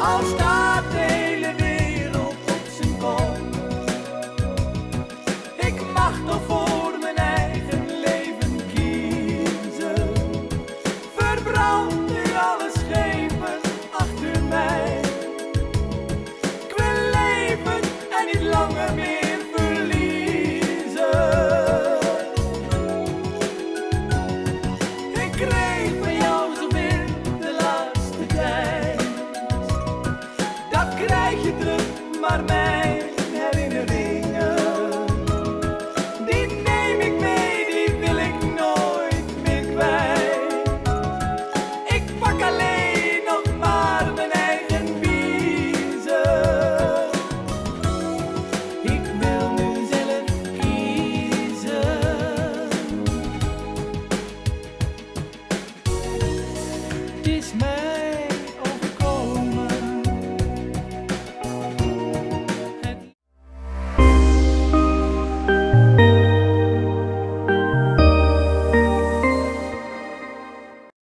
Al staat de hele wereld op zijn kont. Ik mag toch voor mijn eigen leven kiezen. Verbrand nu alle schepen achter mij. Ik wil leven en niet langer meer. verliezen. Ik kreeg voor mijn herinneringen. Die neem ik mee, die wil ik nooit meer kwijt. Ik pak alleen nog maar mijn eigen biezen. Ik wil nu zelf kiezen. Dit is